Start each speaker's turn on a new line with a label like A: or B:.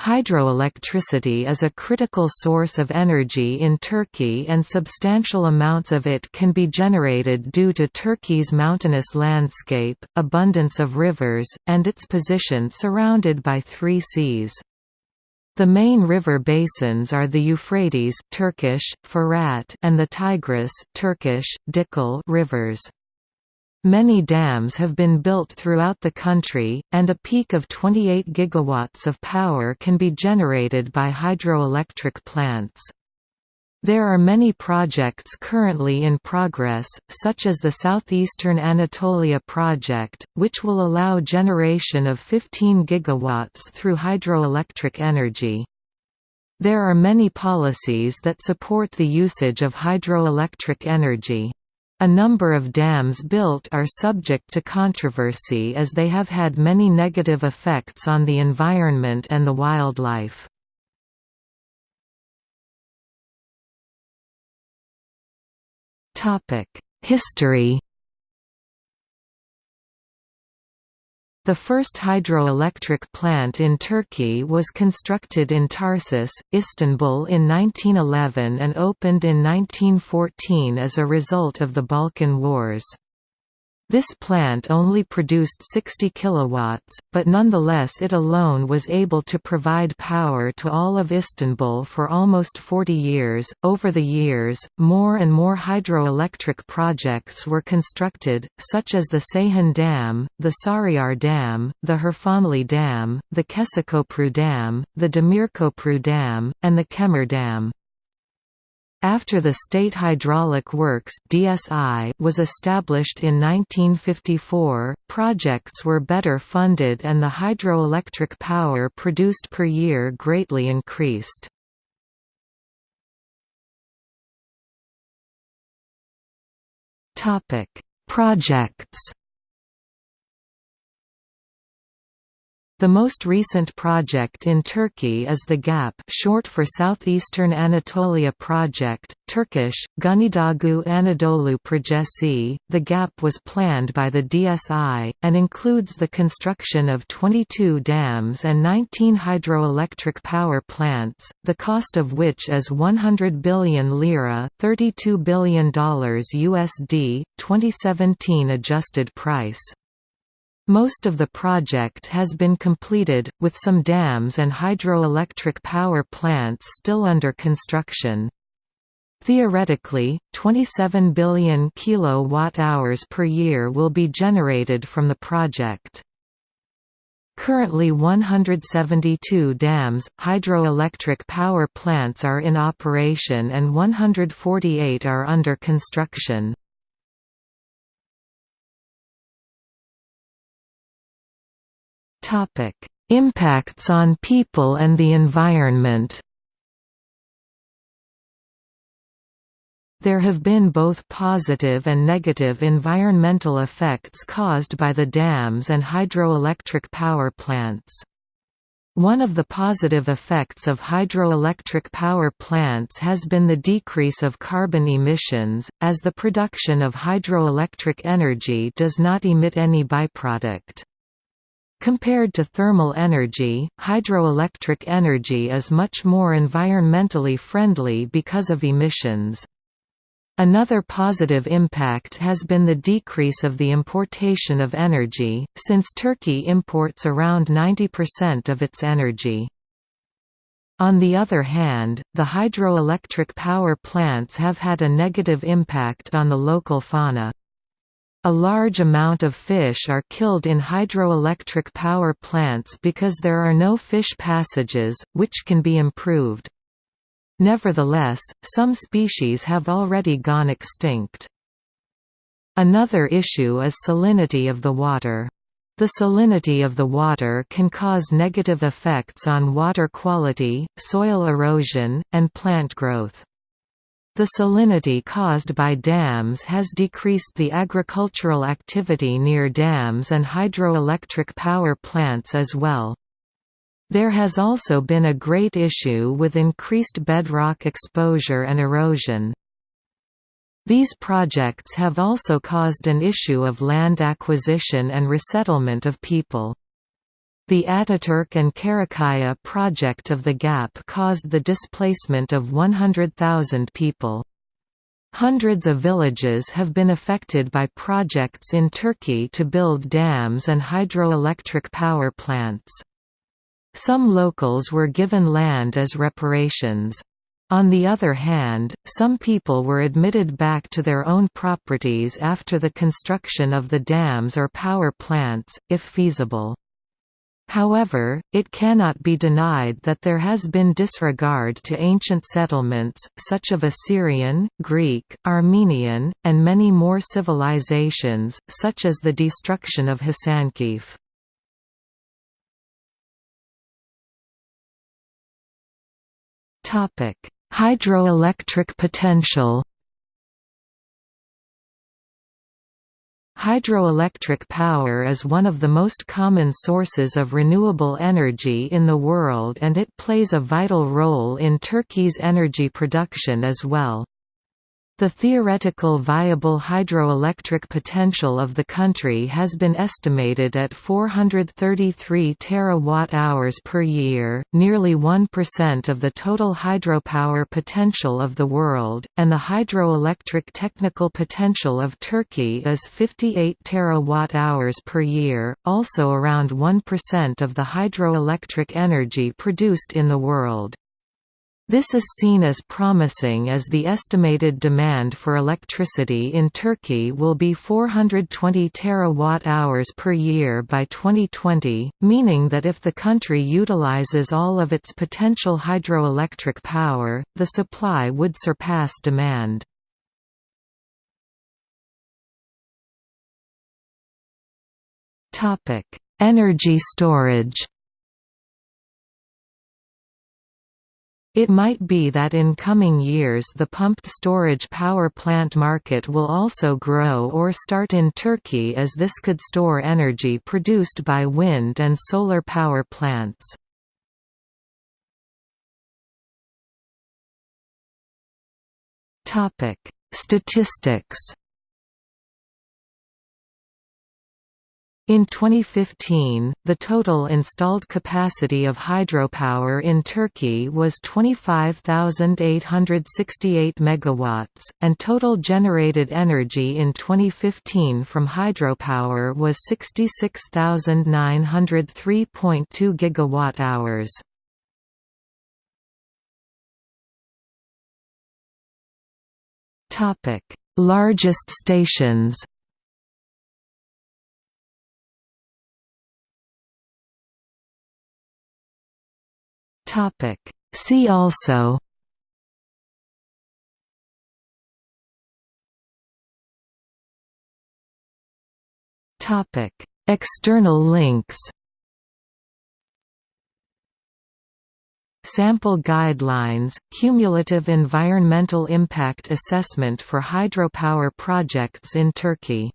A: Hydroelectricity is a critical source of energy in Turkey and substantial amounts of it can be generated due to Turkey's mountainous landscape, abundance of rivers, and its position surrounded by three seas. The main river basins are the Euphrates Turkish, Fırat and the Tigris Turkish, Dicle rivers. Many dams have been built throughout the country, and a peak of 28 gigawatts of power can be generated by hydroelectric plants. There are many projects currently in progress, such as the Southeastern Anatolia project, which will allow generation of 15 gigawatts through hydroelectric energy. There are many policies that support the usage of hydroelectric energy. A number of dams built are subject to controversy as they have had many negative effects on the environment and the wildlife. History The first hydroelectric plant in Turkey was constructed in Tarsus, Istanbul in 1911 and opened in 1914 as a result of the Balkan Wars. This plant only produced 60 kilowatts, but nonetheless it alone was able to provide power to all of Istanbul for almost 40 years. Over the years, more and more hydroelectric projects were constructed, such as the Ceyhan Dam, the Sarıyer Dam, the Hırfanlı Dam, the Kesikköprü Dam, the Demirköprü Dam, and the Kemer Dam. After the State Hydraulic Works (DSI) was established in 1954, projects were better funded and the hydroelectric power produced per year greatly increased. Topic: Projects The most recent project in Turkey is the GAP short for Southeastern Anatolia Project, Turkish, Güneydoğu Anadolu Projesi. The GAP was planned by the DSI, and includes the construction of 22 dams and 19 hydroelectric power plants, the cost of which is 100 billion lira $32 billion USD, 2017 adjusted price. Most of the project has been completed, with some dams and hydroelectric power plants still under construction. Theoretically, 27 billion kilowatt-hours per year will be generated from the project. Currently 172 dams, hydroelectric power plants are in operation and 148 are under construction. Topic: Impacts on people and the environment. There have been both positive and negative environmental effects caused by the dams and hydroelectric power plants. One of the positive effects of hydroelectric power plants has been the decrease of carbon emissions, as the production of hydroelectric energy does not emit any byproduct. Compared to thermal energy, hydroelectric energy is much more environmentally friendly because of emissions. Another positive impact has been the decrease of the importation of energy, since Turkey imports around 90% of its energy. On the other hand, the hydroelectric power plants have had a negative impact on the local fauna. A large amount of fish are killed in hydroelectric power plants because there are no fish passages, which can be improved. Nevertheless, some species have already gone extinct. Another issue is salinity of the water. The salinity of the water can cause negative effects on water quality, soil erosion, and plant growth. The salinity caused by dams has decreased the agricultural activity near dams and hydroelectric power plants as well. There has also been a great issue with increased bedrock exposure and erosion. These projects have also caused an issue of land acquisition and resettlement of people. The Ataturk and Karakaya project of the GAP caused the displacement of 100,000 people. Hundreds of villages have been affected by projects in Turkey to build dams and hydroelectric power plants. Some locals were given land as reparations. On the other hand, some people were admitted back to their own properties after the construction of the dams or power plants, if feasible. However, it cannot be denied that there has been disregard to ancient settlements, such of Assyrian, Greek, Armenian, and many more civilizations, such as the destruction of Hasankeyf. Hydroelectric potential Hydroelectric power is one of the most common sources of renewable energy in the world and it plays a vital role in Turkey's energy production as well. The theoretical viable hydroelectric potential of the country has been estimated at 433 terawatt-hours per year, nearly 1% of the total hydropower potential of the world, and the hydroelectric technical potential of Turkey is 58 terawatt-hours per year, also around 1% of the hydroelectric energy produced in the world. This is seen as promising as the estimated demand for electricity in Turkey will be 420 terawatt-hours per year by 2020, meaning that if the country utilizes all of its potential hydroelectric power, the supply would surpass demand. Energy storage It might be that in coming years the pumped storage power plant market will also grow or start in Turkey as this could store energy produced by wind and solar power plants. Statistics In 2015, the total installed capacity of hydropower in Turkey was 25,868 megawatts, and total generated energy in 2015 from hydropower was 66,903.2 gigawatt-hours. Largest stations Topic. See also Topic. External links Sample Guidelines, Cumulative Environmental Impact Assessment for Hydropower Projects in Turkey